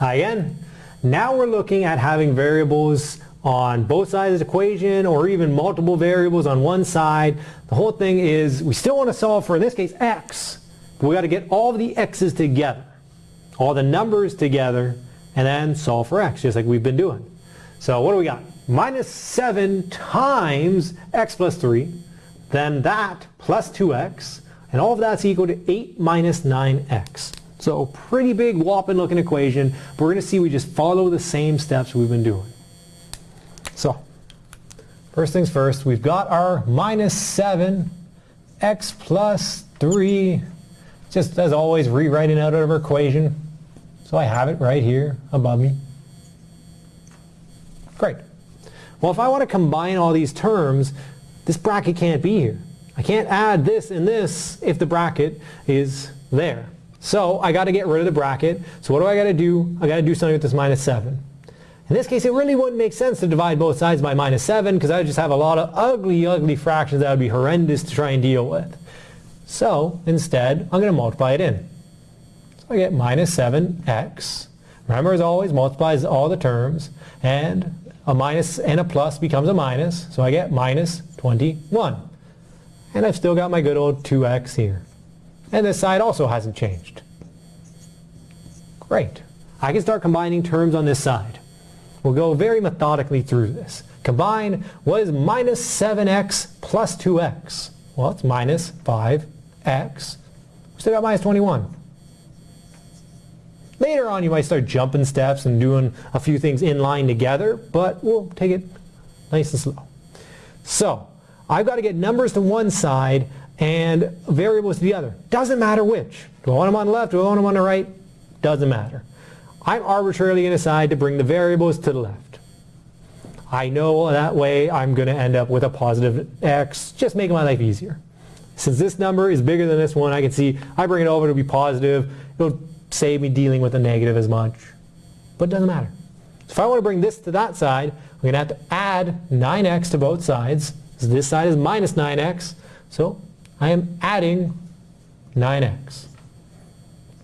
Again, now we're looking at having variables on both sides of the equation or even multiple variables on one side. The whole thing is we still want to solve for, in this case, x. We got to get all the x's together, all the numbers together, and then solve for x, just like we've been doing. So what do we got? Minus 7 times x plus 3, then that plus 2x, and all of that's equal to 8 minus 9x. So pretty big whopping looking equation, but we're going to see we just follow the same steps we've been doing. So, first things first, we've got our minus 7 x plus 3, just as always rewriting out of our equation. So I have it right here above me. Great. Well, if I want to combine all these terms, this bracket can't be here. I can't add this and this if the bracket is there. So I got to get rid of the bracket. So what do I got to do? I got to do something with this minus 7. In this case, it really wouldn't make sense to divide both sides by minus 7 because I would just have a lot of ugly, ugly fractions that would be horrendous to try and deal with. So instead, I'm going to multiply it in. So I get minus 7x. Remember, as always, multiplies all the terms. And a minus and a plus becomes a minus. So I get minus 21. And I've still got my good old 2x here. And this side also hasn't changed. Great. I can start combining terms on this side. We'll go very methodically through this. Combine what is minus 7x plus 2x? Well, it's minus 5x. We still got minus 21. Later on you might start jumping steps and doing a few things in line together, but we'll take it nice and slow. So, I've got to get numbers to one side and variables to the other. Doesn't matter which. Do I want them on the left? Do I want them on the right? Doesn't matter. I'm arbitrarily going to decide to bring the variables to the left. I know that way I'm going to end up with a positive x, just making my life easier. Since this number is bigger than this one, I can see I bring it over to be positive. It'll save me dealing with a negative as much. But it doesn't matter. So if I want to bring this to that side, I'm going to have to add 9x to both sides. So this side is minus 9x. So I am adding 9x.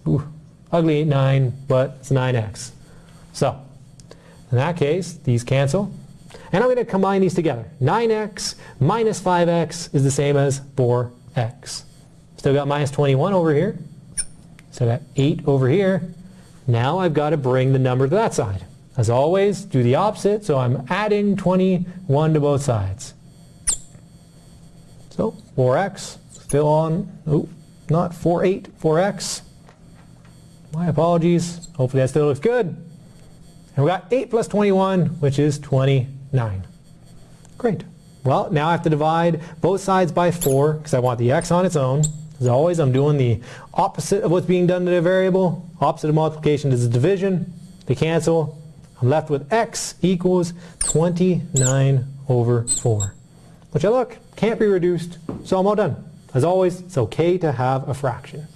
Ooh ugly 9, but it's 9x. So, in that case, these cancel. And I'm going to combine these together. 9x minus 5x is the same as 4x. Still got minus 21 over here. Still got 8 over here. Now I've got to bring the number to that side. As always, do the opposite, so I'm adding 21 to both sides. So 4x, still on, oh, not 4, 8, 4x. My apologies. Hopefully that still looks good. And we got 8 plus 21, which is 29. Great. Well, now I have to divide both sides by 4 because I want the x on its own. As always, I'm doing the opposite of what's being done to the variable. Opposite of multiplication is division. They cancel. I'm left with x equals 29 over 4. Which I look, can't be reduced, so I'm all done. As always, it's okay to have a fraction.